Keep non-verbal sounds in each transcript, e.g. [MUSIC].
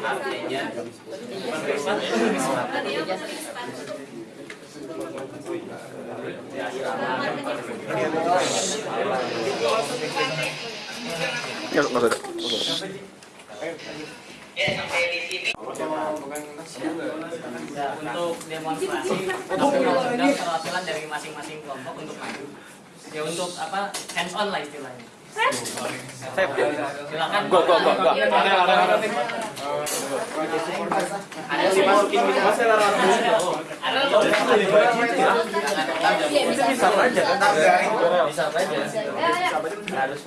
artinya. Ya, nggak untuk demonstrasi mengundang perwakilan dari masing-masing kelompok untuk maju. Ya untuk apa hands on lah istilahnya silakan Gua, gua, gua, gua. ada sih masukin gitu ada Bisa kan? Bisa harus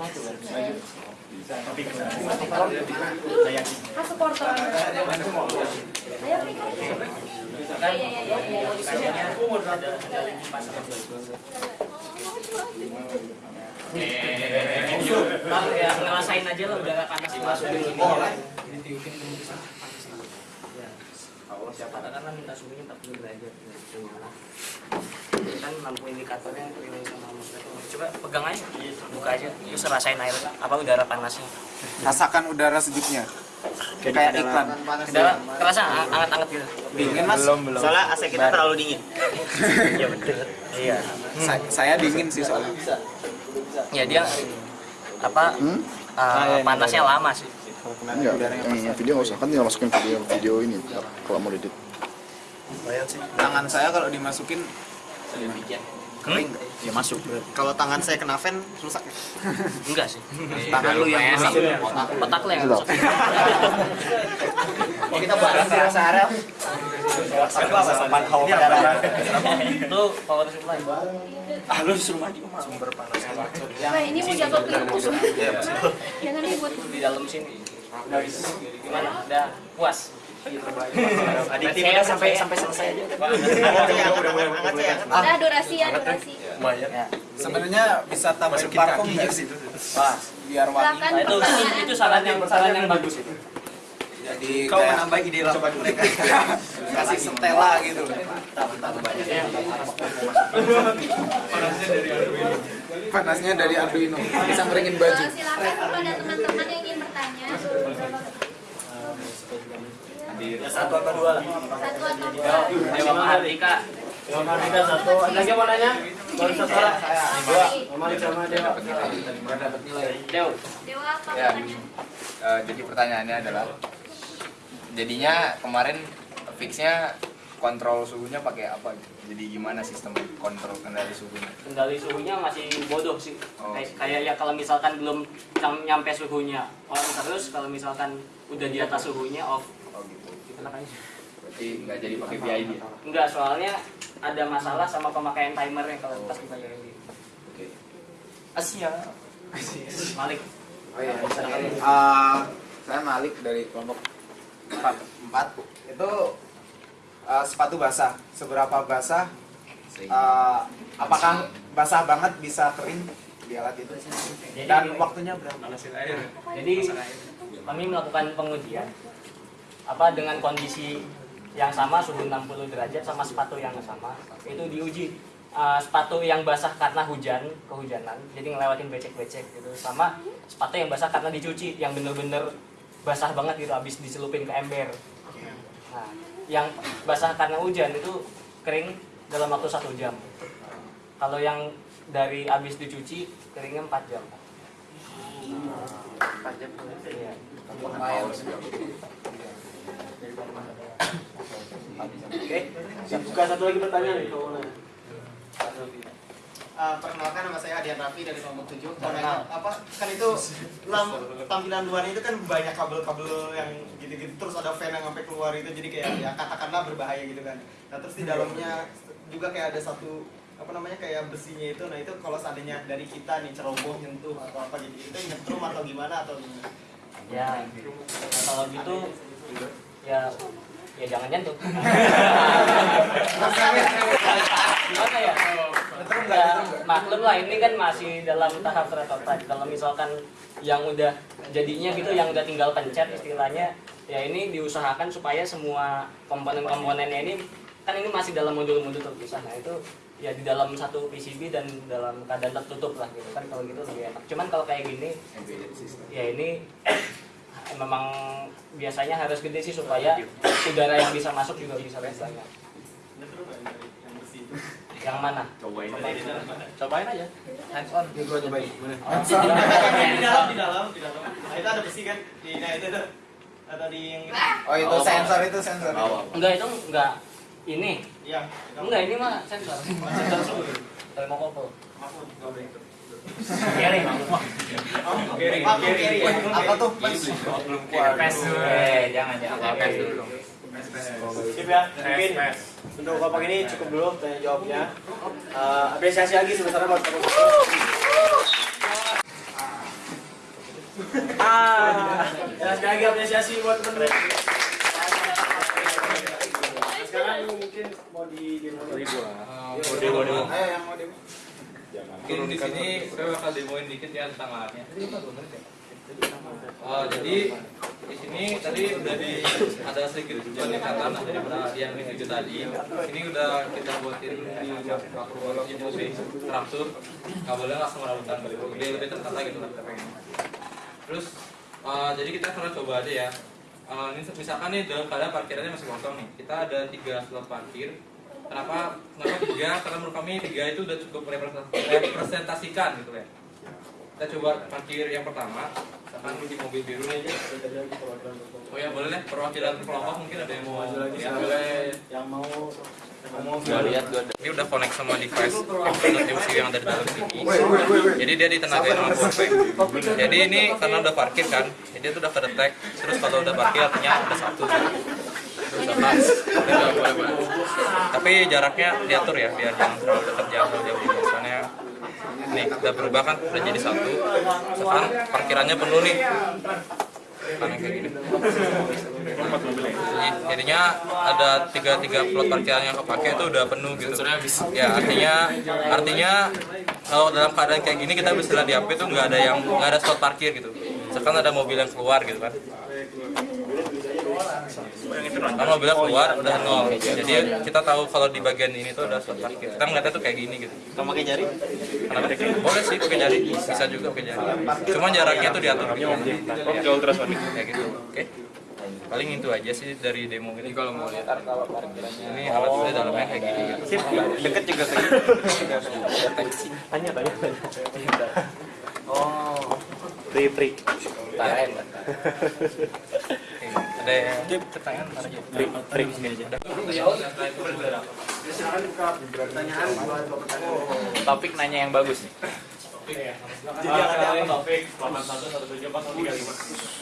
Iya, iya, iya, iya. ada ada Bang, ya ngerasain aja lah udara panas di masuk di sini. Ya. Katakanlah minta suhunya 40 derajat. Kan lampu indikatornya relay sama termometer. Coba pegang aja, buka aja. Terus rasain air apa udara panasnya. Rasakan udara sejuknya. Kayak iklan. Udara kerasa hangat-hangat gitu. Dingin mas. Soalnya AC kita terlalu dingin. [LAUGHS] Iya betul. Iya. Sa- saya dingin sih soalnya. Ya dia apa? eh, panasnya lama sih. Enggak, yang yang video nggak usah. Kan tinggal masukin video video ini ntar kalau mau edit. Tangan saya kalau dimasukin kering. Ya masuk. Kalau tangan saya kena fan rusak. Enggak sih. Tangan lu yang rusak. Petak lah yang rusak. Oh kita bareng ya Sarah. Itu power supply. Ah lu disuruh maju sumber panas. Wah, ini mau jatuh ke Jangan ribut. di dalam sini. Gimana? Udah puas? [LAUGHS] Adiktif kita sampai sampai selesai aja. Angkat saya, angkat Udah durasi ya, durasi. Ya. Sebenarnya bisa tambahin parfum nggak sih? Wah, Biar wangi. Nah itu itu saran yang saran yang bagus itu. Jadi Kau menambah ide lah mereka. [LAUGHS] kasih setela gitu. Panasnya dari Arduino. Bisa ngeringin baju. Silakan kepada teman-teman yang ingin bertanya. Satu atau dua lah. Satu atau dua. Dewa Mahardika. Dewa Mardika satu. Ada lagi mau nanya? Baru satu orang. Dua. Malik sama Dewa. Dew. Dewa apa Ya. Eh, jadi pertanyaannya adalah jadinya kemarin fixnya kontrol suhunya pakai apa? Jadi gimana sistem kontrol kendali suhunya? Kendali suhunya masih bodoh sih. Oh. Kayak, kayak ya kalau misalkan belum nyam- nyampe suhunya on terus, kalau misalkan udah di atas suhunya off. Oh aja. Berarti nggak jadi pakai PID ya? Enggak, soalnya ada masalah sama pemakaian timernya kalau pas kita jadi Oke. Asia. Malik. Oh iya, Eh, saya Malik dari kelompok 4. 4. Itu eh, sepatu basah. Seberapa basah? eh, apakah basah banget bisa kering di alat itu? Dan waktunya berapa? Jadi kami melakukan pengujian apa dengan kondisi yang sama suhu 60 derajat sama sepatu yang sama itu diuji. Uh, sepatu yang basah karena hujan kehujanan jadi ngelewatin becek-becek gitu sama sepatu yang basah karena dicuci yang bener-bener basah banget gitu habis dicelupin ke ember. Nah yang basah karena hujan itu kering dalam waktu satu jam. Kalau yang dari habis dicuci keringnya 4 jam. 4 jam. Iya. Oke. Buka satu lagi pertanyaan nih. Uh, perkenalkan nama saya Adian Raffi dari kelompok 7 Mau nanya, apa? Kan itu lam, tampilan luarnya itu kan banyak kabel-kabel yang gitu-gitu terus ada fan yang sampai keluar itu jadi kayak ya katakanlah berbahaya gitu kan. Nah terus di dalamnya juga kayak ada satu apa namanya kayak besinya itu. Nah itu kalau seandainya dari kita nih ceroboh nyentuh atau apa gitu itu nyetrum atau gimana atau gimana? Ya kalau gitu ya ya jangan nyentuh. Ya? Ya maklum lah ini kan masih dalam tahap prototipe kalau misalkan yang udah jadinya gitu yang udah tinggal pencet istilahnya ya ini diusahakan supaya semua komponen-komponennya ini kan ini masih dalam modul-modul terpisah. Nah itu ya di dalam satu PCB dan dalam keadaan tertutup lah gitu kan kalau gitu lebih enak. Cuman kalau kayak gini ya ini memang biasanya harus gede sih supaya udara yang bisa masuk juga bisa lebih banyak. Yang mana? Cobain cobain aja. Hands on. Ya gua cobain. di dalam. Di dalam di dalam nah itu ada besi kan? Di nah itu tuh. Atau di yang itu Oh itu sensor itu sensor. enggak itu enggak. Ini. Iya enggak ini mah sensor. Sensor suhu termokopel Kering, kering, Apa tuh? belum keluar. Pes eh jangan jangan. Pes dulu. Dong Sip ya, mungkin untuk kelompok ini cukup dulu tanya jawabnya. Eh, apresiasi lagi sebesarnya buat ini. Ah, ya, sekali lagi apresiasi buat teman-teman. Nah, Sekarang mungkin mau di demo. Ayo yang mau demo. Mungkin di sini saya bakal demoin dikit ya tentang lahannya. Oh, jadi di sini tadi udah di ada sedikit peningkatan daripada yang itu tadi. Ini udah kita buatin di makro itu sih teratur. Nggak boleh langsung rambutan lebih lebih tertata gitu lah kita pengen. Terus eh, jadi kita akan coba aja ya. Eh, ini misalkan nih dalam keadaan parkirannya masih kosong nih. Kita ada tiga slot parkir. Kenapa? Kenapa tiga? Karena menurut kami tiga itu udah cukup representasikan gitu ya kita coba parkir yang pertama misalkan di mobil biru. Nih oh ya boleh deh. Perwakilan kelompok mungkin ada yang mau ya, boleh Yang mau gua lihat gua ada. Ini udah connect sama device MCU yang ada di dalam sini. Jadi dia ditenagain sama powerbank jadi ini karena udah parkir kan jadi itu udah kedetek. Terus kalau udah parkir artinya ada satu. udah boleh boleh tapi jaraknya diatur ya biar jangan terlalu dekat jauh jauh. Misalnya nih udah berubah kan udah jadi satu. Sekarang parkirannya penuh nih. Karena kayak gini. Jadi, jadinya ada tiga tiga plot parkiran yang kepake itu udah penuh gitu. Ya artinya artinya kalau dalam keadaan kayak gini kita bisa lihat di HP itu nggak ada yang nggak ada slot parkir gitu. Sekarang ada mobil yang keluar gitu kan kan mobilnya keluar udah nol jadi kita tahu kalau di bagian ini tuh ada slot parkir kita ngeliatnya tuh kayak gini gitu Kamu pakai jari? Kenapa? Boleh sih pakai jari, bisa juga pakai jari. Cuma jaraknya tuh diatur. Oke, ultrasonic. Kayak gitu. Oke. Paling itu aja sih dari demo ini. Kalau mau lihat kalau parkirannya ini alatnya dalamnya kayak gini gitu. Sip, deket juga kayak Tanya, tanya, tanya. Oh, free, free. [LAUGHS] Ada yang pertanyaan mana aja? Sini aja. topik nanya yang bagus nih. Jadi ada topik 8117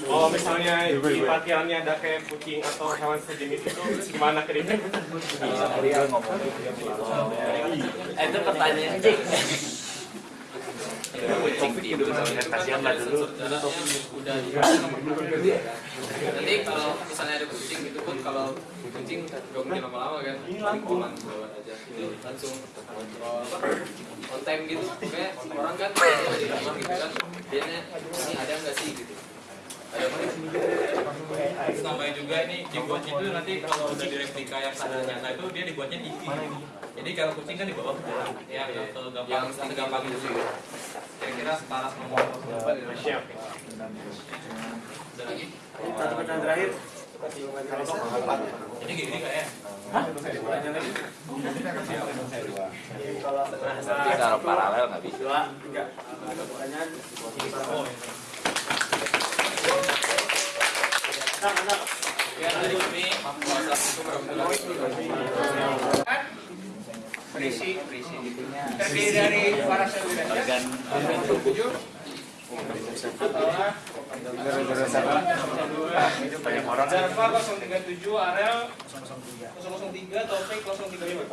Kalau misalnya di parkirannya ada kayak kucing atau hewan sejenis itu gimana ke dia? Eh, itu pertanyaan Jik. Kasihan lah dulu. nanti kalau misalnya ada kucing gitu pun kalau kucing gak mungkin lama-lama kan pulang bawa aja itu langsung kontrol on time gitu kayak orang kan di rumah gitu kan biasanya ini ada nggak sih gitu namanya juga ini dibuatnya itu nanti kalau udah di replika yang sadar nyata itu dia dibuatnya tinggi. Jadi kalau kucing kan di bawah ya kalau gampang gampang gitu sih. Kira-kira setara sama Siap. Ada lagi? Satu pertanyaan terakhir. Jadi gini kayak Kalau Nanti taruh paralel nggak bisa dua, tiga. Ada pertanyaan. Terdiri dari para Organ Banyak orang. Zarfa 037 Arel 003 Taufik 035.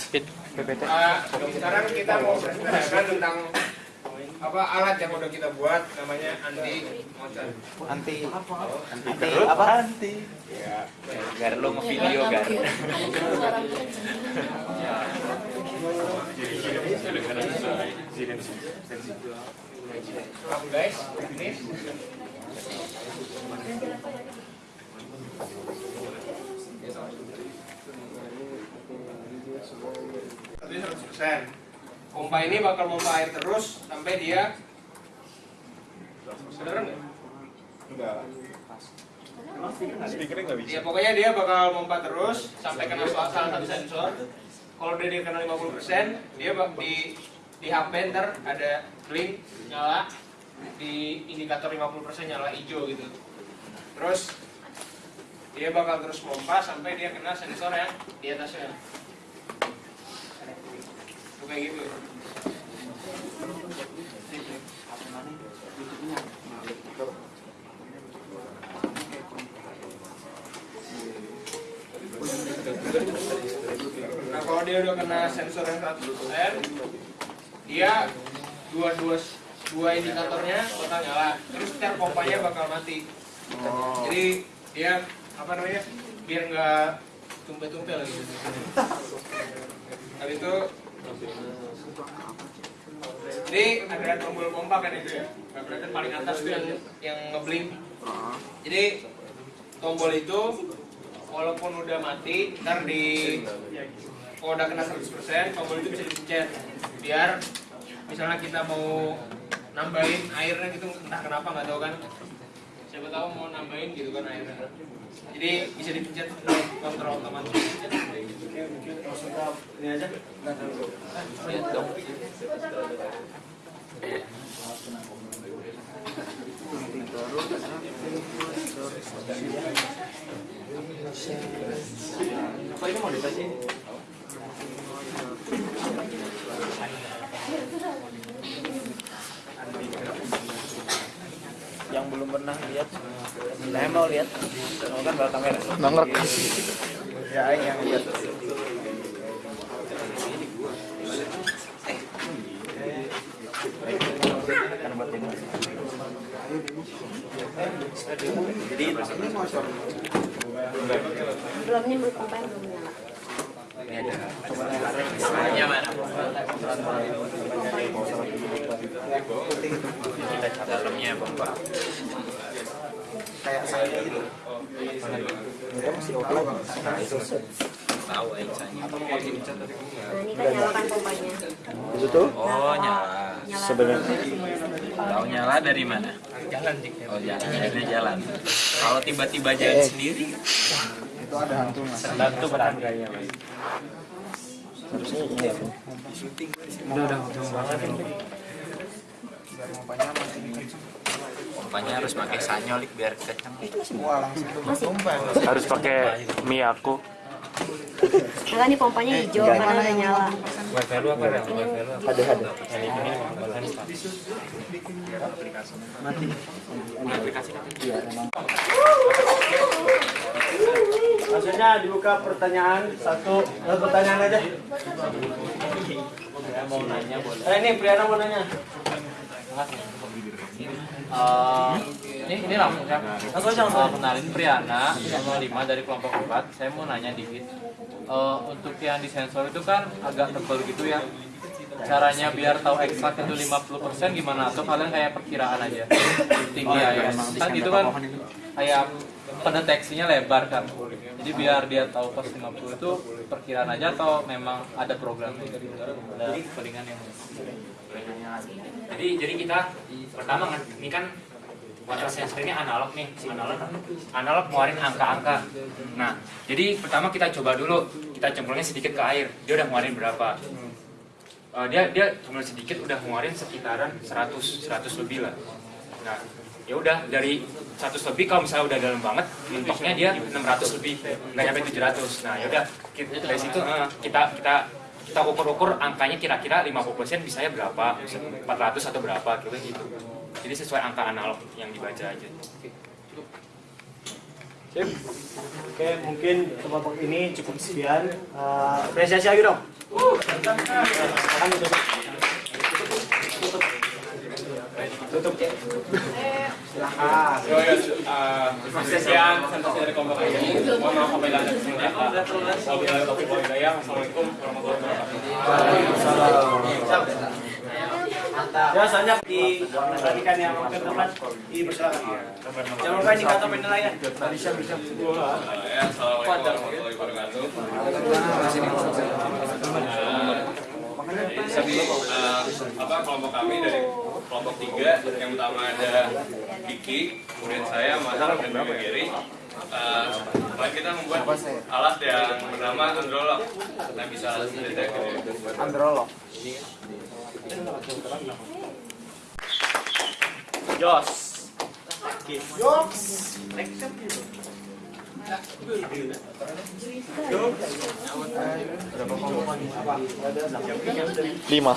speed PPT. Ah, sekarang kita mau berdiskusikan tentang apa alat yang udah kita buat namanya anti monster. Anti anti apa? Anti. Gar lo ngevideo gar Kamu guys, ini Tapi 100%. Pompa ini bakal pompa air terus sampai dia Beneran nggak? Ya pokoknya dia bakal pompa terus sampai kena salah satu sensor. Kalau udah dia kena 50%, dia bak di di HP ntar ada blink nyala di indikator 50% nyala hijau gitu. Terus dia bakal terus pompa sampai dia kena sensor yang di atasnya. Kayak gitu. Nah kalau dia udah kena sensor yang 100% dia dua dua dua indikatornya bakal nyala. Terus ntar pompanya bakal mati. Jadi dia apa namanya biar nggak tumpel-tumpel gitu habis itu jadi ada tombol pompa kan itu ya? Berarti paling atas itu yang yang ngeblink. Jadi tombol itu walaupun udah mati ntar di kalau udah kena 100% tombol itu bisa dipencet. Biar misalnya kita mau nambahin airnya gitu entah kenapa nggak tahu kan siapa tahu mau nambahin gitu kan airnya jadi bisa dipencet kontrol otomatis. Ini aja Apa ini mau dikasih? Yang belum pernah lihat, saya mau lihat. Mau kan bawa kamera. Nggak ngerekam. Ya, ini yang lihat. Jadi Belum nih belum Dalamnya pompa. Kayak saya gitu. Tahu Aisyahnya. Nah ini kan nyalakan pompanya. Itu tuh Oh nyala. Sebenarnya Tahu nyala dari mana? Jalan Oh jalan. Akhirnya jalan. Kalau tiba-tiba jalan sendiri, itu ada hantu mas. tentu berharganya. Harusnya iya. Pompanya harus pakai sanyolik biar kenceng. harus pakai Miyako Nah ini pompanya hijau karena udah nyala. wifi lu apa ya wifi lu Ada ada. ini ini Maksudnya dibuka pertanyaan satu, eh, pertanyaan aja. Saya mau nanya boleh. Eh, ini Priana mau nanya. Eh, ini ini langsung ya. Langsung aja, langsung Eh, aja. kenalin Priana 05 dari kelompok 4. Saya mau nanya dikit. Eh, untuk yang di sensor itu kan agak tebal gitu ya. Caranya biar tahu eksak itu 50% gimana? Atau kalian kayak perkiraan aja? Tinggi ya. Kan itu kan kayak pendeteksinya lebar kan. Jadi biar dia tahu pas 50 itu perkiraan aja atau memang ada programnya gitu. Ada codingan yang Jadi jadi kita pertama kan ini kan water sensor ini analog nih, analog analog ngeluarin angka-angka. Nah, jadi pertama kita coba dulu, kita cemplungnya sedikit ke air, dia udah ngeluarin berapa? Eh, dia dia cemplung sedikit udah ngeluarin sekitaran 100 100 lebih lah. Nah, ya udah dari 100 lebih kalau misalnya udah dalam banget, mentoknya dia 600 lebih, nggak nyampe 700. Nah, ya udah kita- dari situ eh, kita kita kita ukur-ukur angkanya kira-kira 50% bisanya berapa, bisa 400 atau berapa gitu gitu. Jadi sesuai angka analog yang dibaca aja. Sip. Oke, mungkin kelompok ini cukup sekian. Eh, apresiasi lagi dong. Tutup. Tutup. Ya, uh, sekian presentasi dari kelompok ini. Mohon maaf apabila ada kesalahan kata. Wabillahi taufiq wal hidayah. Wassalamualaikum warahmatullahi wabarakatuh. Ya, soalnya diperhatikan yang ke tempat dipersilakan. Jangan lupa indikator penilaian. Bisa bisa. Ya, Assalamualaikum warahmatullahi wabarakatuh. Jadi eh, apa kelompok kami dari kelompok tiga yang utama ada Kiki, kemudian saya, Mas dan juga Gary. Eh, kemarin kita membuat alat yang bernama Androlog. Nah bisa didetek Androlog. Jos. Jos. Lima.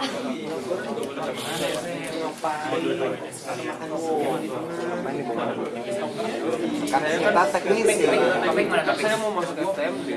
Kan kita teknis ya. Topik mana topik? Saya mau masuk STM sih.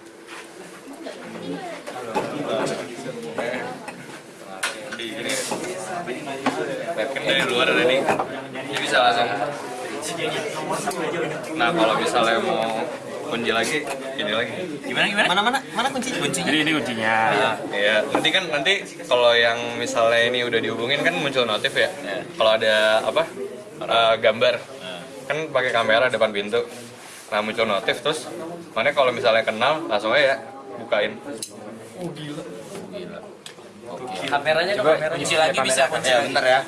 di ini webcam dari luar ada nih. Jadi bisa langsung. Nah kalau misalnya mau kunci lagi ini lagi. Gimana gimana? Mana mana? Mana kunci kunci? Jadi ini kuncinya. Nah, iya. Nanti kan nanti kalau yang misalnya ini udah dihubungin kan muncul notif ya. Kalau ada apa? Eh, gambar. Kan pakai kamera depan pintu. Nah muncul notif terus mana kalau misalnya kenal langsung aja. ya bukain Kameranya dong kamera. Kunci lagi bisa kunci. Ya, bentar ya.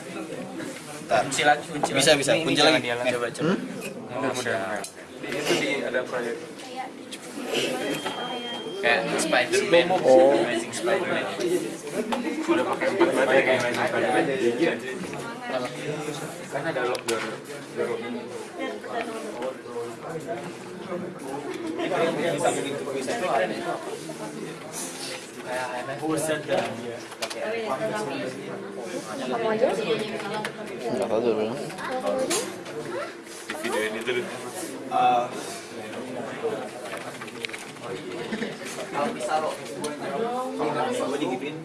Kunci lagi kunci. Bisa, bisa. Kunci lagi. Coba coba. Mudah-mudahan. Itu di ada proyek. Kayak Spider-Man. Oh. Amazing Spider-Man. Udah pakai empat baterai kayak Magic Spider-Man. Kan ada lock door. Kamu aja sih. Enggak tahu tuh. Bang. video ini tuh Eh, Kalau bisa lo. gue digituin.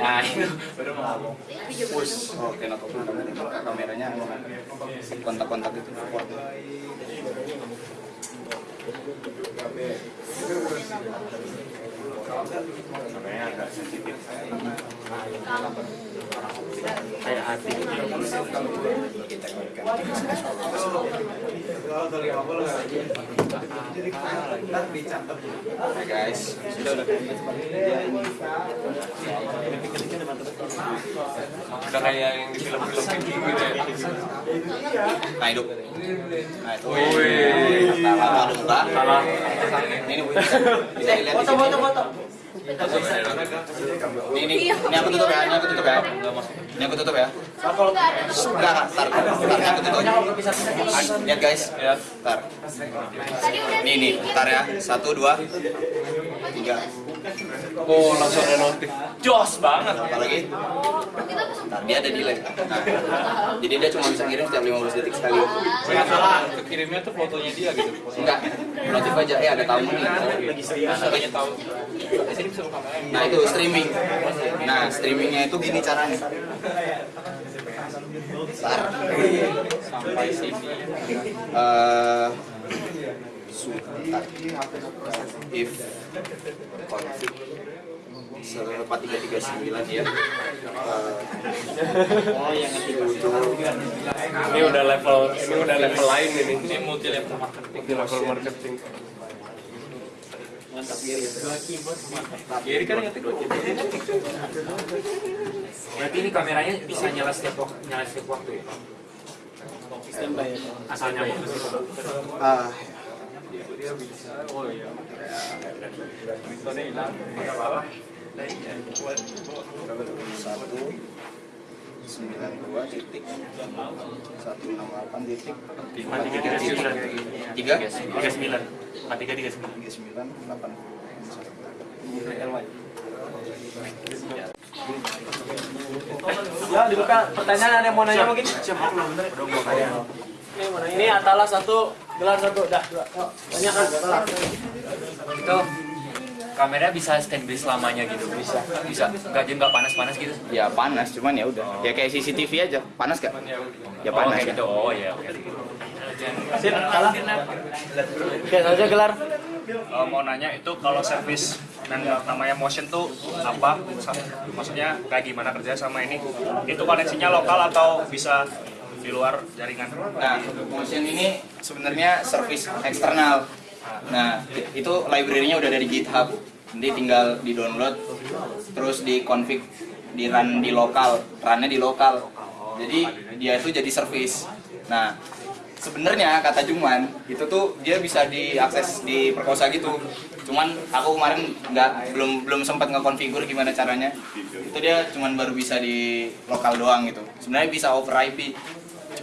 Nah. Oh, kok kameranya kontak-kontak itu. Makanya agak sensitif. Kayak hati. Ntar dicatat. Oke guys, sudah udah. udah kayak yang di film-film gitu ya Nah hidup. Nah itu. Wih. Ada muka. Salah. Ini bisa dilihat di sini. Ini ini ini aku tutup ya, ini aku tutup ya. Ini aku tutup ya. Enggak tar, tar, ini aku tutup. Lihat guys, tar. Ini nih, tar ya, satu, dua, tiga. Oh langsung notif Jos banget. Apa lagi? kita pesan Ntar dia ada delay. Jadi dia cuma bisa kirim setiap 15 detik sekali. Kirimnya tuh fotonya dia gitu. Enggak, notif aja, eh ada tamu nih. Nah, katanya tahu. Nah itu streaming. Nah streamingnya itu gini caranya. Ntar. Sampai sini. Eh, sebentar. If tiga tiga sembilan ya. Oh, yang Ini udah level ini udah level lain ini. Ini multi level marketing. Multi level marketing. Gary kan ngetik Berarti ini kameranya bisa nyala setiap waktu, nyala setiap waktu ya? Asal nyambung. Ah, Oh iya. Mikrofonnya hilang. satu sembilan dua titik satu enam delapan titik Lima tiga tiga sembilan. tiga Tiga sembilan. Lima tiga tiga sembilan. tiga sembilan delapan Ya, dibuka pertanyaan ada yang mau nanya mungkin? Ini Atala satu, gelar satu, dah dua. Tanyakan Atala. Itu kamera bisa standby selamanya gitu. Bisa. Bisa. Enggak jadi nggak panas-panas gitu. ya panas cuman ya udah ya kayak CCTV aja panas gak ya Oh, panas kayak gitu. Oh iya, oke. Atala. Oke, saja gelar. Eh, mau nanya itu kalau servis dan namanya motion tuh apa? Maksudnya kayak gimana kerja sama ini? Itu koneksinya lokal atau bisa di luar jaringan? Nah, Motion ini sebenarnya service eksternal. Nah, itu library-nya udah dari GitHub. Nanti tinggal di-download, terus di-config, di-run di lokal, run-nya di lokal. Jadi dia itu jadi service. Nah, sebenarnya kata Juman itu tuh dia bisa diakses di perkosa gitu. Cuman aku kemarin nggak belum belum sempat ngekonfigur gimana caranya. Itu dia cuman baru bisa di lokal doang gitu. Sebenarnya bisa over IP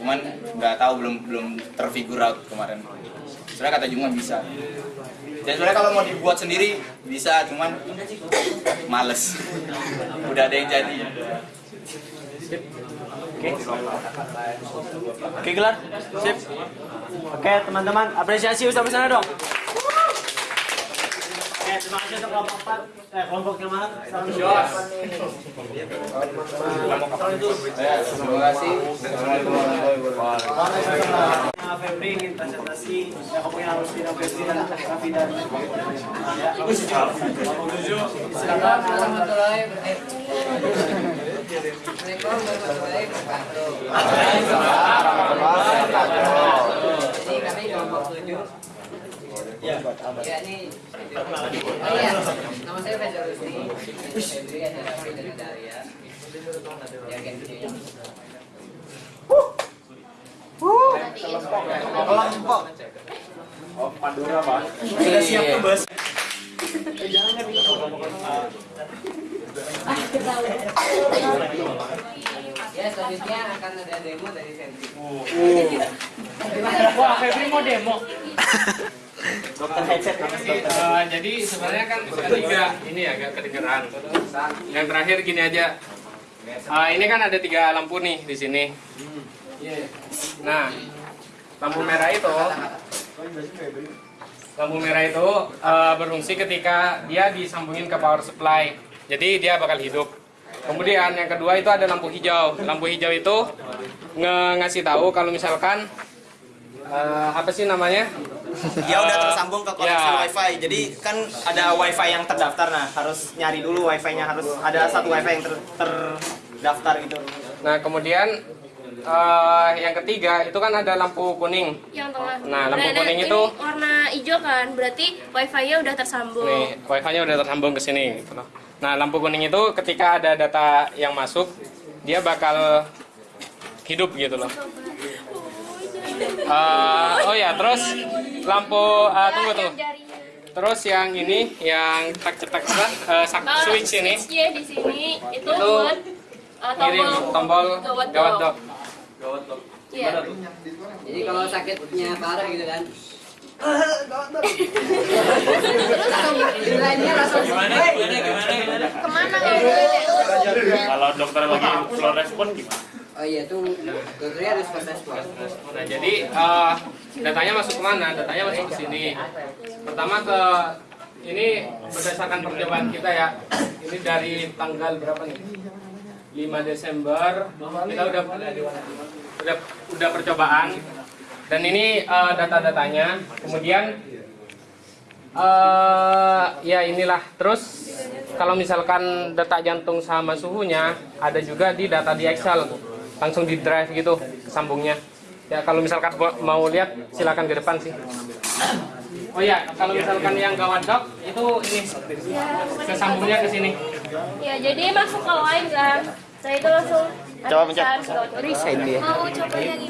cuman nggak tahu belum belum terfigure out kemarin sebenarnya kata Juma bisa dan sebenarnya kalau mau dibuat sendiri bisa cuman males [LAUGHS] udah ada yang jadi Oke. Oke, gelar. Sip. Oke, teman-teman, apresiasi sampai sana dong. Oke, terima kasih untuk kelompok 4. Eh, kelompok yang mana? Salam terima kasih Febri ingin presentasi kamu yang harus tidak Febri dan Raffi dan ya. Kelompok tujuh. Silakan. warahmatullahi Assalamualaikum warahmatullahi wabarakatuh. Jadi kami kelompok tujuh. Ya. Ya ini. Oh iya, nama saya Fajar Rusdi. Febri ada Raffi dan ada Arya. Ya ganti. Kelompok. Sudah siap tuh, Bos. Eh, jangan kan kelompok. Ya selanjutnya akan ada demo dari Febri. Wah, Febri mau demo. [LAUGHS] Dokter headset Eh, jadi sebenarnya kan ketiga ini agak kedengeran. Yang terakhir gini aja. Eh, ini kan ada tiga lampu nih di sini. Nah, lampu merah itu lampu merah itu eh, berfungsi ketika dia disambungin ke power supply. Jadi dia bakal hidup. Kemudian yang kedua itu ada lampu hijau. Lampu hijau itu nge- ngasih tahu kalau misalkan eh, apa sih namanya? Dia [LAUGHS] udah tersambung ke koneksi Ya. wifi. Jadi kan ada wifi yang terdaftar nah, harus nyari dulu wifi-nya harus ada satu wifi yang ter, terdaftar gitu. Nah, kemudian eh, yang ketiga itu kan ada lampu kuning. Yang tengah. Nah, lampu Nah, kuning ini itu warna hijau kan, berarti wifi-nya udah tersambung. nih, wifi-nya udah tersambung ke sini gitu loh. Nah, lampu kuning itu ketika ada data yang masuk, dia bakal hidup gitu loh. Eh, oh ya, terus lampu eh, tunggu tunggu. Terus yang ini yang tak cetak eh, sak- Kalau switch ini switch-nya di sini itu, Itu buat uh, ngirim tombol gawat gawat dok. Gawat dok. Iya. Jadi kalau sakitnya parah gitu kan. Langsung Gimana? Gimana? Gimana? Ke mana? Kalau dokter lagi slow respon gimana? Oh iya dokternya harus. Nah, jadi eh, datanya masuk ke mana? Datanya masuk ke sini. Pertama ke ini berdasarkan percobaan kita ya. Ini dari tanggal berapa nih? 5 Desember kita udah udah udah percobaan dan ini eh, data-datanya. Kemudian eh ya inilah. Terus kalau misalkan detak jantung sama suhunya ada juga di data di Excel. Langsung di drive gitu sambungnya. Ya kalau misalkan mau- lihat silakan ke depan sih. Oh ya, kalau misalkan yang gawat dok itu ini sesambungnya ke sini. Ya, jadi masuk ke line kan. Saya itu langsung Coba pencet. Resign dia. Mau coba yang ini?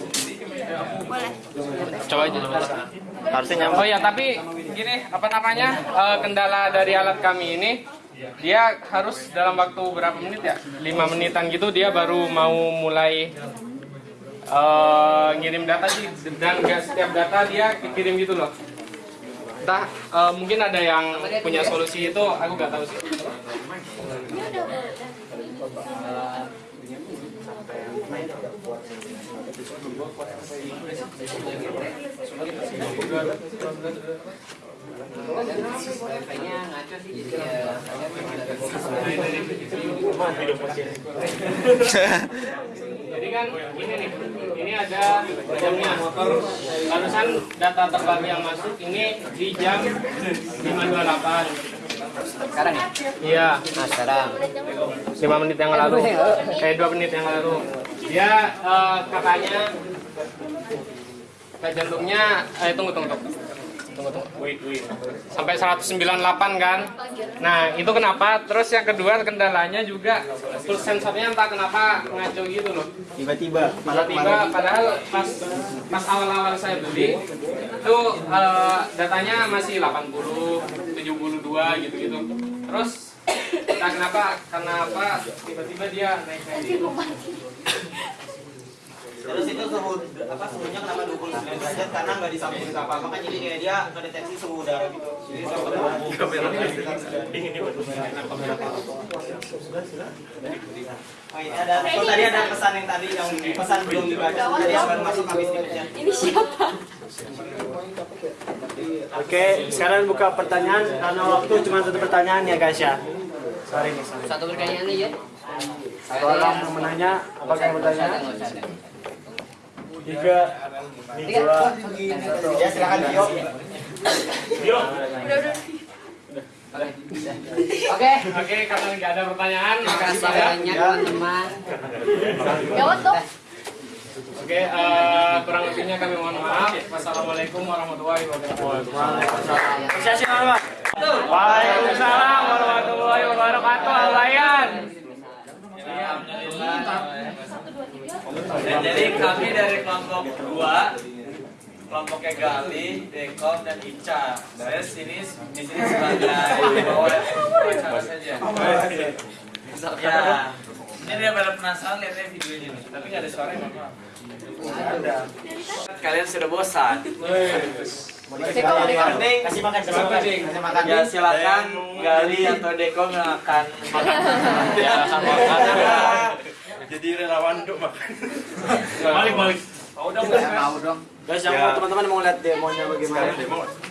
Boleh. Coba aja. Harusnya Oh ya, tapi gini, apa namanya? eh, kendala dari alat kami ini dia harus dalam waktu berapa menit ya? 5 menitan gitu dia baru mau mulai eh, ngirim data sih dan nggak setiap data dia kirim gitu loh. Entah eh, mungkin ada yang punya solusi itu aku nggak tahu sih. Jadi kan ini nih, ini ada jamnya motor. Barusan data terbaru yang masuk ini di jam 5.28. Sekarang ya? Iya. Nah, sekarang. 5 menit yang lalu. Eh 2 menit yang lalu. Dia eh, katanya kayak jantungnya eh tunggu tunggu tunggu. Tunggu tunggu. Sampai 198 kan. Nah, itu kenapa? Terus yang kedua kendalanya juga full sensornya entah kenapa ngaco gitu loh. Tiba-tiba. Tiba-tiba padahal pas pas awal-awal saya beli itu eh, datanya masih 80, 72 gitu-gitu. Terus entah kenapa karena apa tiba-tiba dia naik naik gitu. Terus itu suhu apa suhunya kenapa 29 derajat karena nggak disambungin apa apa kan jadi kayak dia ngedeteksi suhu udara gitu. Jadi suhu udara Oh ini ada oh, tadi ada pesan yang tadi yang pesan belum dibaca tadi yang baru masuk habis dibaca. Ini siapa? Oke, sekarang buka pertanyaan karena waktu cuma satu pertanyaan ya guys ya. Sorry nih, sorry. Satu pertanyaan aja. Satu orang yang menanya, apakah yang bertanya? Tiga, dua, satu. Ya silakan Bio. Oke. Oke, karena nggak ada pertanyaan, Makasih makasih banyak. teman-teman. Jawab dong. Oke, eh, kurang lebihnya kami mohon maaf. Wassalamualaikum warahmatullahi wabarakatuh. Nama. Waalaikumsalam warahmatullahi wabarakatuh. Dan jadi kami dari kelompok dua, kelompoknya Gali, Dekom, dan Ica. Saya sini di sini sebagai wawancara saja. Ya, ini dia pada penasaran lihatnya video ini, tapi nggak ada suara. Ada. Kalian sudah bosan. Kasih makan, kasih makan, kasih makan. Ya silakan Gali atau akan makan. Ya, akan makan. Jadi relawan untuk makan. Balik balik. Mau dong, Mau dong. Guys, yang mau teman-teman mau lihat demonya bagaimana? Demo.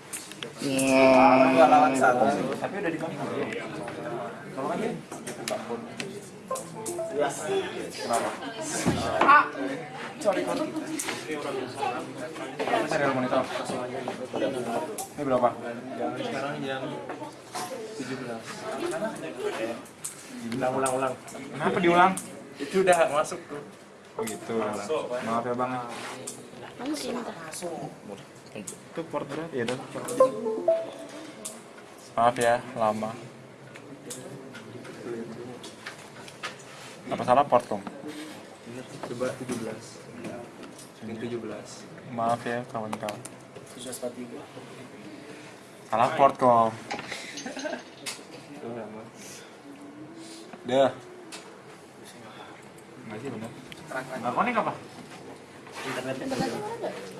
Dua lawan. Tapi udah. Serial monitor. Ini berapa? Sekarang jam 17. Ulang, ulang, ulang. Kenapa diulang? Itu udah masuk tuh. Oh gitu. Maaf ya bang. Cinta. Itu port berapa? Iya dong. Maaf ya, lama. Apa salah port kom? Coba 17. Yang 17. Maaf ya kawan-kawan. Salah port kom. Dah. Nggak sih benar. Nggak konek apa? Ikutlah.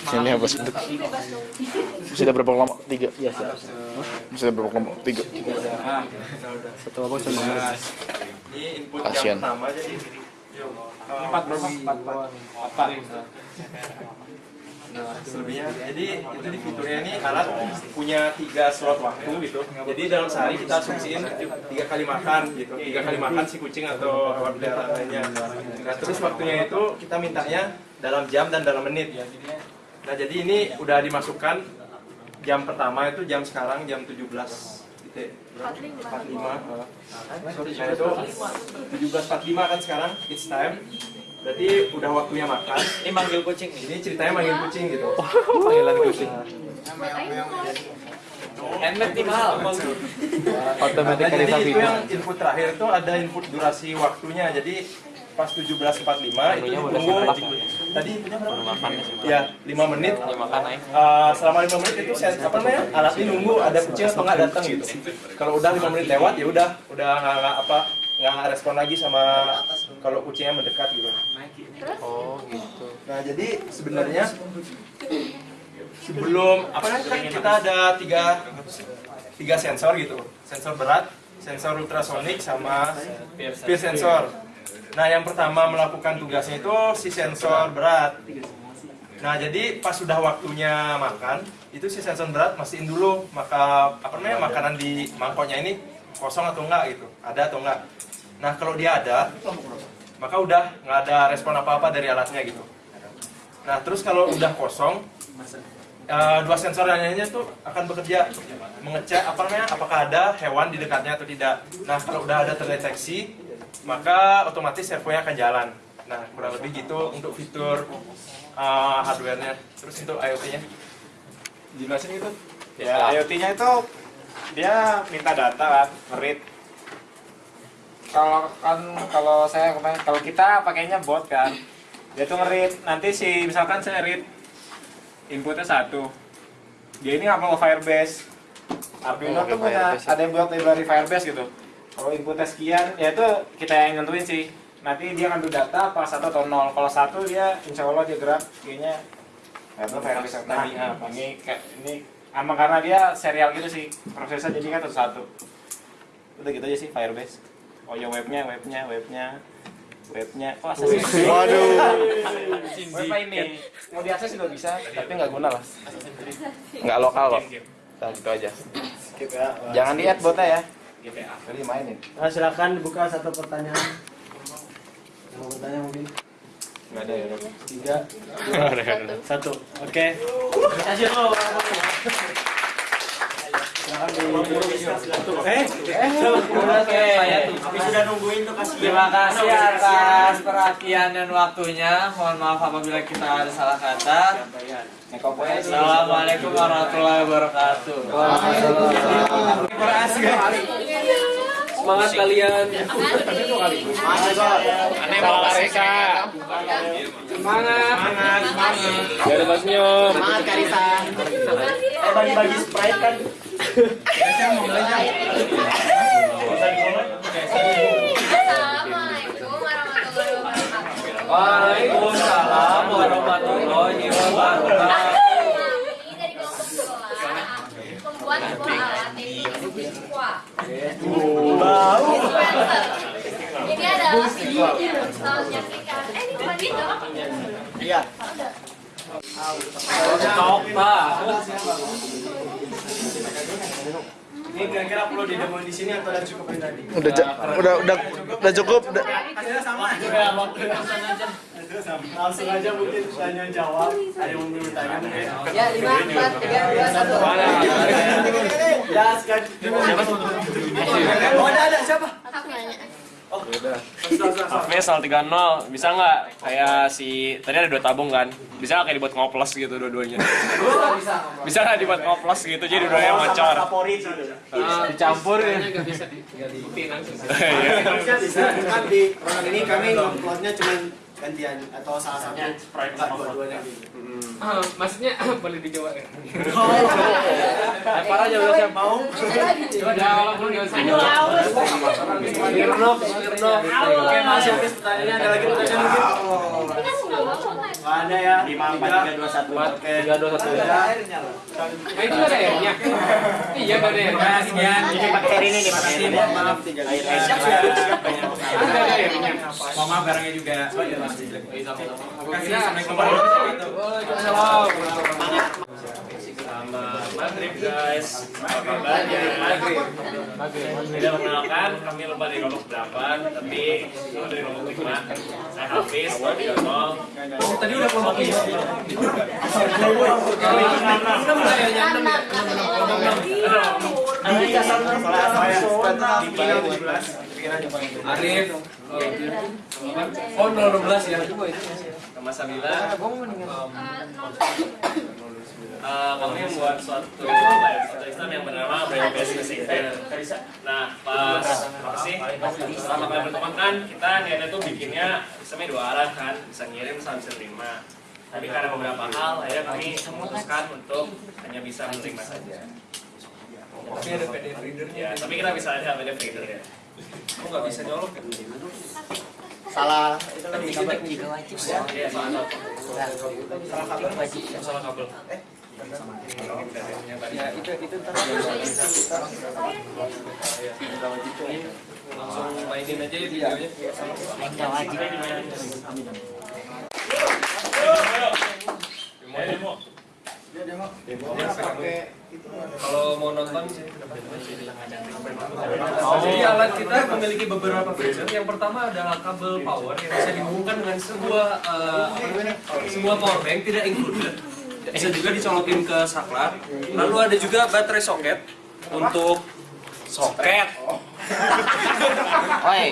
Ini apa sih? Ada berapa kelompok? Tiga. Iya. Masih ada berapa kelompok? Tiga. Satu apa input Kasian. yang pertama jadi empat berapa? Empat empat. Empat. Nah, selebihnya jadi itu di fiturnya ini alat punya tiga slot waktu gitu. Jadi dalam sehari kita asumsiin tiga kali makan gitu, tiga kali makan si kucing atau hewan peliharaan lainnya. Nah terus waktunya itu kita mintanya dalam jam dan dalam menit. Nah jadi ini udah dimasukkan jam pertama itu jam sekarang jam 17 titik 45 eh. Nah itu 17.45 kan sekarang it's time Berarti udah waktunya makan. Ini manggil kucing nih. Ini ceritanya manggil kucing gitu. Panggilan kucing. Handmade di mahal. Otomatis nah, jadi itu yang input terakhir itu ada input durasi waktunya. Jadi pas 17.45 itu tunggu tadi berapa? Ya, 5 menit. Uh, selama 5 menit itu saya apa namanya? Alat ini nunggu ada kucing atau nggak datang gitu. Kalau udah 5 menit lewat ya udah udah nggak nggak apa nggak respon lagi sama kalau kucingnya mendekat gitu. Oh gitu. Nah jadi sebenarnya sebelum apa namanya kan kita ada tiga tiga sensor gitu, sensor berat, sensor ultrasonik sama peer sensor. Nah yang pertama melakukan tugasnya itu si sensor berat. Nah jadi pas sudah waktunya makan itu si sensor berat mastiin dulu maka apa namanya makanan di mangkoknya ini kosong atau enggak gitu, ada atau enggak. Nah kalau dia ada maka udah nggak ada respon apa-apa dari alatnya gitu. Nah terus kalau udah kosong, uh, dua sensor lainnya tuh akan bekerja mengecek apa namanya apakah ada hewan di dekatnya atau tidak. Nah kalau udah ada terdeteksi, maka otomatis servonya akan jalan. Nah kurang lebih gitu untuk fitur uh, hardware-nya. Terus untuk IoT-nya? Jelasin gitu. Ya, IoT-nya itu dia minta data kan, ngerit kalau kan kalau saya kemarin kalau kita pakainya bot kan dia tuh ngerit nanti si misalkan saya read inputnya satu dia ini ngapal Firebase Arduino tuh punya ada yang buat library Firebase gitu kalau inputnya sekian ya itu kita yang nentuin sih. Nanti dia ngambil data pas satu atau nol. Kalau satu dia insya Allah dia gerak kayaknya ya itu Firebase yang tadi. nah, ini kayak ini emang karena dia serial gitu sih. Prosesnya jadi kan satu satu udah gitu aja sih Firebase. Oh ya webnya webnya webnya webnya. Oh akses Waduh. [LAUGHS] web ini. mau diakses juga bisa tapi nggak guna lah. Nggak lokal kok. Nah, gitu aja. Jangan di add botnya ya jadi mainin Nah, silakan dibuka satu pertanyaan. Yang mau bertanya mungkin nggak ada ya tiga, dua, satu. Oke. Kasih lo. Eh, eh, sudah nungguin tuh kasih. Terima kasih atas perhatian dan waktunya. Mohon maaf apabila kita ada salah kata. Assalamualaikum warahmatullahi wabarakatuh. Kasih. Semangat kalian. aneh mau Karisa Semangat. Semangat. Semangat. biar lepas senyum Semangat Karisa. Eh bagi-bagi sprite kan. Assalamualaikum warahmatullahi wabarakatuh. Waalaikumsalam warahmatullahi wabarakatuh. Kami dari kelompok sekolah membuat sebuah alat yaitu Wah. Bau. Ini adalah yang menyaksikan. Eh, ini bukan gitu. Iya. Coba. Ini kira-kira perlu didemoin di sini atau udah cukup tadi? Udah udah udah udah cukup. Udah. Hasilnya sama. Ya, waktu langsung aja mungkin tanya jawab. Ada yang mau bertanya mungkin? Ya, lima, empat, tiga, dua, satu. Ya, sekarang. Oh, ada, ada. Siapa? Aku nanya. Hafiz 030 bisa nggak kayak si tadi ada dua tabung kan bisa nggak kayak dibuat ngoplos gitu dua-duanya bisa nggak dibuat ngoplos gitu jadi dua-duanya ngocor Favorit gitu. dicampur ya nggak bisa di langsung. Bisa, bisa. Kan di ini kami nguploadnya cuma gantian atau salah satu enggak dua-duanya gitu. Ah, maksudnya boleh dijawab ya? Lempar aja udah siap mau. Ya walaupun nggak usah. Mirno, Mirno. Oke, Mas Hafiz pertanyaannya ada lagi pertanyaan mungkin? Kan. Nggak ada ya. Lima empat tiga dua satu. Oke. Tiga dua satu. Nah itu ada airnya. Iya ada airnya. Sekian. Ini pakai air ini nih pakai air. Maaf. Ada airnya. Mohon maaf barangnya juga. Kasih warahmatullahi wabarakatuh. Selamat guys. Apa kabarnya? Maghrib. Tidak perkenalkan, kami lupa dari kelompok 8, tapi dari kelompok 5. Saya Hafiz, kelompok. Tadi udah kelompok ini. Arif. Oh 012 ya. Sama Sabila. Eh, kami membuat suatu ya, Islam yang bernama Braille Business Event. Nah, pas apa sih? Selama kami berteman kan, kita niatnya tuh bikinnya sistemnya dua arah kan, bisa ngirim sama bisa terima. Tapi karena beberapa hal, akhirnya kami memutuskan untuk hanya bisa menerima saja. Tapi ada PDF reader. Ya, tapi kita bisa ada PDF reader ya. Kamu nggak bisa nyolok kan? Salah. Itu lagi kabar. Iya, salah satu. Salah kabar wajib. Salah kabel. Ya itu itu ntar langsung mainin aja ya videonya. Kalau mau nonton sih. Jadi alat kita memiliki beberapa fitur. Yang pertama adalah kabel power yang bisa dihubungkan dengan sebuah sebuah power bank tidak included. Bisa juga dicolokin ke saklar. Lalu ada juga baterai soket untuk soket. Oi.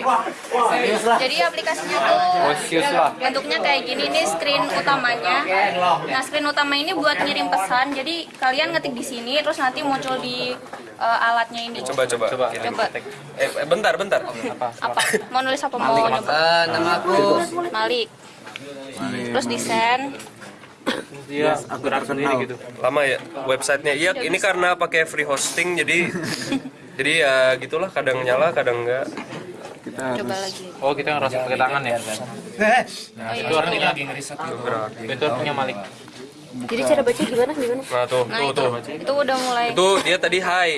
Serius lah. Jadi aplikasinya tuh Bosius lah. bentuknya kayak gini nih screen utamanya. Nah screen utama ini buat ngirim pesan. Jadi kalian ngetik di sini terus nanti muncul di eh, alatnya ini. Coba coba. Coba. Coba. Eh, eh, bentar bentar. Apa? Mau nulis apa mau nyoba? nama aku. Malik. Terus desain. Iya, akurat sendiri gitu. Lama ya websitenya. Iya, ini karena pakai free hosting jadi [LAUGHS] jadi ya gitulah kadang nyala kadang enggak. Coba lagi. Oh kita ngerasa pakai tangan ya? Oh, iya. Itu orang ini lagi ngeriset gitu. Itu punya Malik. Jadi cara baca gimana gimana? Nah tuh, Nah tuh, itu, tuh. itu udah mulai. Itu dia tadi hai.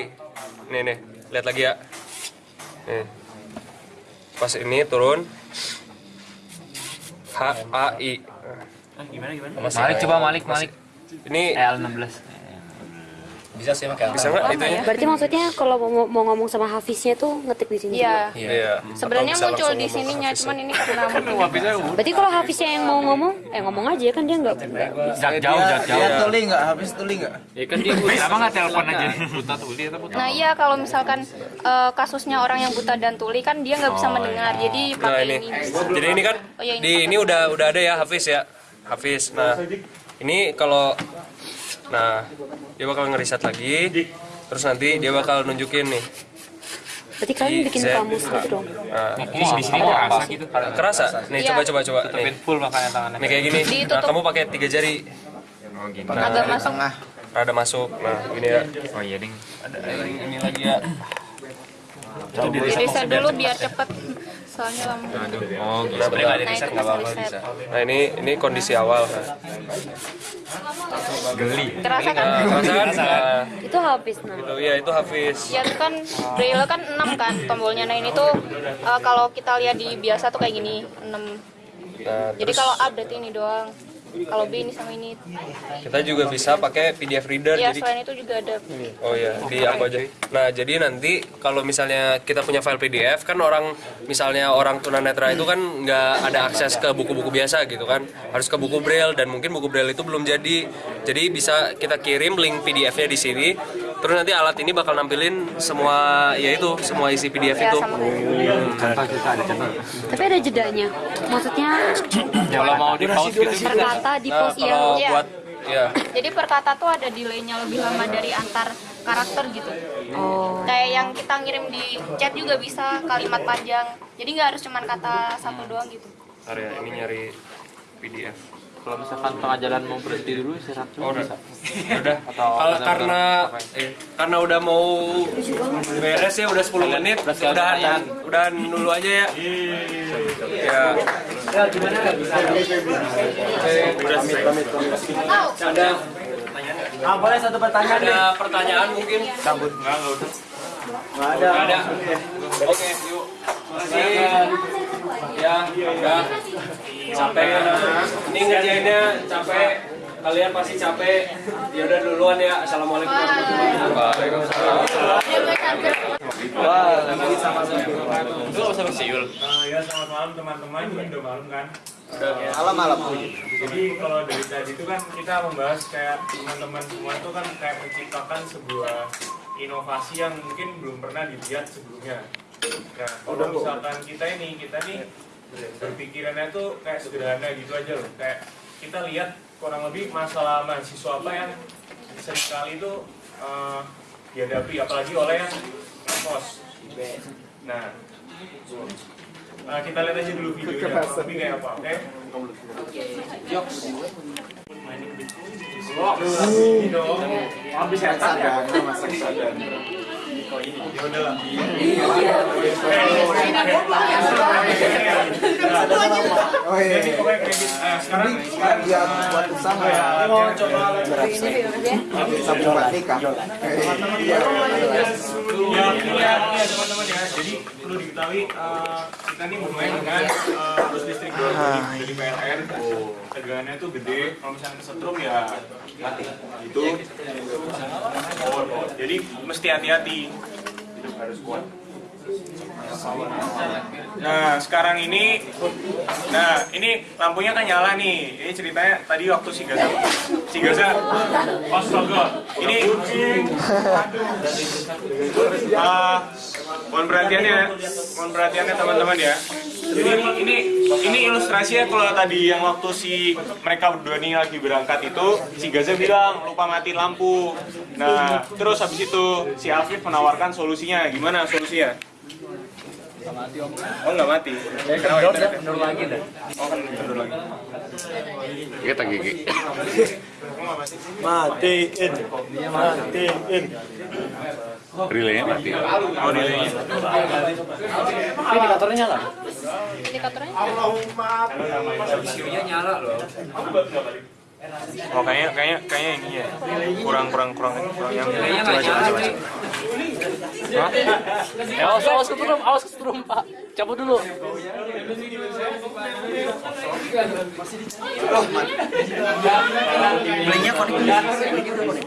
Nih nih, lihat lagi ya. Nih. Pas ini turun H A I. Gimana gimana? Masih Malik coba Malik Malik. Ini L16. Bisa sih pakai Bisa enggak itunya? Berarti maksudnya kalau mau, mau ngomong sama Hafiznya tuh ngetik di sini. Iya. Iya. Sebenarnya Atau bisa muncul di sininya, cuman ini karena [LAUGHS] Berarti kalau Hafiznya yang mau ngomong, eh ngomong aja kan dia nggak. Jak jauh jak jauh. Dia tuli nggak? Habis tuli nggak? Ya kan dia kenapa nggak telepon aja? Buta tuli atau buta? Nah iya kalau misalkan eh, kasusnya orang yang buta dan tuli kan dia nggak bisa mendengar, jadi Nah pakai ini, ini. jadi ini kan Oh, iya, ini di ini udah udah ada ya Hafiz ya, Hafiz. Nah ini kalau, nah dia bakal ngeriset lagi, terus nanti dia bakal nunjukin nih. Berarti kalian bikin kamus gitu dong. Nah, Di di sini kerasa gitu. kerasa? Nih Iya. coba coba coba. Nih, Tutupin full makanya tangannya. nih kayak gini. Nah kamu pakai tiga jari. Oh gini. Agak masuk. Rada masuk. Nah gini ya. Oh iya ding. Ada ini lagi ya. Di reset dulu biar cepet. Soalnya lama. Oh gitu. Nah, Nah itu pas reset. Nah ini ini kondisi awal. Nah, Geli. Terasa kan? Nah, kerasa kan? Nah, Itu Hafiz nah. gitu ya itu Hafiz. Ya itu kan braille kan 6 kan tombolnya. Nah ini tuh eh, kalau kita lihat di biasa tuh kayak gini 6. Nah, Jadi terus kalau A berarti ini doang. Kalau B ini sama ini. kita juga bisa pakai PDF reader. Ya jadi selain itu juga ada. Oh ya, di aku aja. Nah, jadi nanti kalau misalnya kita punya file PDF kan orang misalnya orang tunanetra itu kan nggak ada akses ke buku-buku biasa gitu kan. Harus ke buku braille dan mungkin buku braille itu belum jadi. Jadi bisa kita kirim link PDF-nya di sini. Terus nanti alat ini bakal nampilin semua ya itu, semua isi PDF Ya itu. sama kayak Contoh kita ada contoh. Tapi ada jedanya. Maksudnya [CLEARS THROAT] Kalau mau di pause gitu. perkata di Nah, iya. kalau Iya. buat ya [CLEARS THROAT] Jadi per kata tuh ada delaynya lebih lama dari antar karakter gitu. Oh. Kayak yang kita ngirim di chat juga bisa kalimat panjang. Jadi nggak harus cuman kata satu doang gitu. Bentar ya, ini nyari PDF. Kalau misalkan tengah jalan mau berhenti dulu istirahat dulu Oh, udah. bisa. udah Atau Kalau karena eh, karena udah mau beres ya udah 10 menit udahan lumayan. udahan dulu aja ya ya Ya gimana nggak bisa? Oke. Ada Ah, boleh satu pertanyaan ada pertanyaan mungkin? Cabut. Enggak, enggak udah. Nggak ada. Nggak ada. Oke, yuk. Makasih. Ya, udah. Capek. Ini ngerjainnya capek. Kalian pasti capek. Ya udah duluan ya. Assalamualaikum warahmatullahi wabarakatuh. Sama Siul. ya selamat malam teman-teman. Ini udah malam kan? Malam malam. Jadi kalau dari tadi itu kan kita membahas kayak teman-teman semua itu kan kayak menciptakan sebuah inovasi yang mungkin belum pernah dilihat sebelumnya. Nah, kalau misalkan kita ini, kita nih berpikirannya tuh kayak sederhana gitu aja loh. Kayak kita lihat kurang lebih masalah mahasiswa apa yang sering kali itu eh, dihadapi apalagi oleh yang kos. Nah, eh, kita lihat aja dulu videonya, lebih kayak apa, oke? Dong, habis setan ya? [LAUGHS] Ya udah lah. Oh iya. Gitu. Nah, sekarang Biar buat usaha. ya, mau coba nikah. Iya. Ya, ya, ya teman-teman ya. Jadi perlu diketahui eh, kita nih bermain dengan eh, arus listrik 2 volt dari PLN. Tegangannya tuh gede. Kalau misalnya kesetrum ya mati. Itu. Oh, oh. Jadi mesti hati-hati. Hidup harus kuat. Nah, sekarang ini Nah, ini lampunya kan nyala nih. Ini ceritanya tadi waktu si Gaza. Si Gaza. Astaga. Ini Ah, mohon perhatiannya, mohon perhatiannya teman-teman ya. Jadi ini ini ini ilustrasinya kalau tadi yang waktu si mereka berdua nih lagi berangkat itu si Gaza bilang lupa mati lampu. Nah, terus habis itu si Afif menawarkan solusinya. Gimana solusinya? Oh nggak mati. Kendor lagi dah. Oh kan kendor lagi. Kita gigi. Matiin, matiin. Relaynya mati. Oh relaynya. Indikatornya nyala. Indikatornya? Videonya nyala loh. Oh kayaknya kayaknya kayaknya ini ya. Kurang kurang kurang kurang yang Relaynya coba nggak coba nyala, coba. Eh, awas, awas keturum, awas keturum, Pak. Cabut dulu. Belinya konek. Belinya udah konek.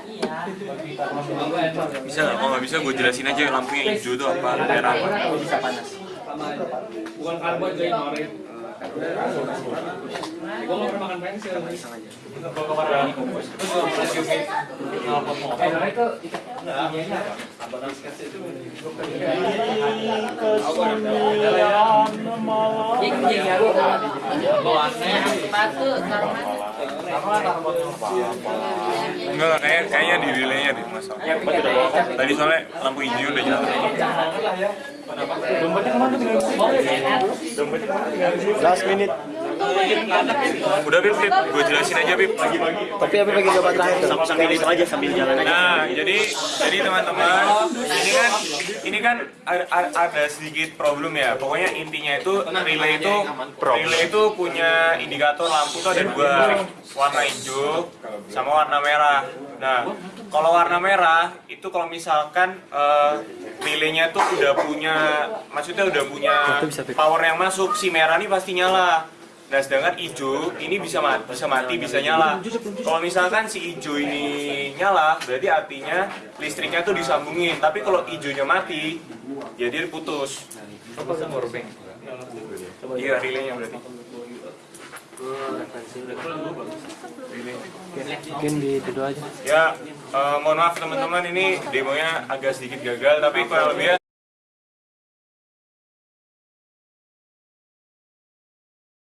Bisa nggak? Kalau nggak bisa gue jelasin aja lampunya hijau tuh apa merah apa. Bukan karbon jadi Arif. Gue mau makan pensil. Enggak, kayak kayaknya di relaynya deh masalah. Tadi soalnya lampu hijau udah nyala. Last minute. Udah Bib, Bib, gue jelasin aja Bib. Tapi apa bagi jawaban terakhir tuh? Sambil itu aja sambil jalan aja. Nah, jadi jadi teman-teman, ini kan ini kan ada, sedikit problem ya. Pokoknya intinya itu relay itu relay itu punya indikator lampu tuh ada dua, warna hijau sama warna merah. Nah, kalau warna merah itu kalau misalkan eh, relaynya tuh udah punya, maksudnya udah punya power yang masuk, si merah ini pasti nyala. Nah, sedangkan hijau ini bisa mati, bisa mati, bisa nyala. Kalau misalkan si hijau ini nyala, berarti artinya listriknya tuh disambungin. Tapi kalau hijaunya mati, ya dia putus. Iya, relaynya berarti. Mungkin di itu aja. Ya, eh, mohon maaf teman-teman ini demonya agak sedikit gagal, tapi kurang lebih ya